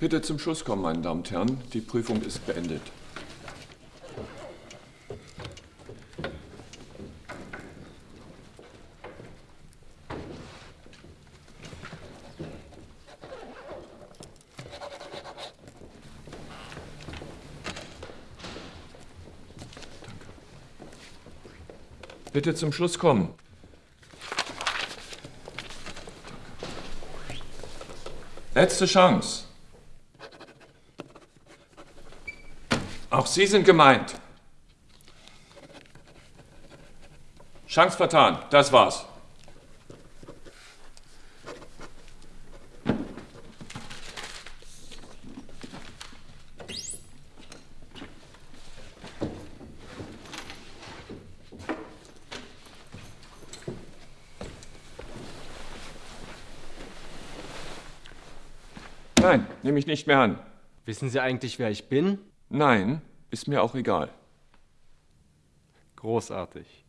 Bitte zum Schluss kommen, meine Damen und Herren. Die Prüfung ist beendet. Bitte zum Schluss kommen. Letzte Chance. Auch Sie sind gemeint. Chance vertan. Das war's. Nein, nehme ich nicht mehr an. Wissen Sie eigentlich, wer ich bin? Nein, ist mir auch egal. Großartig.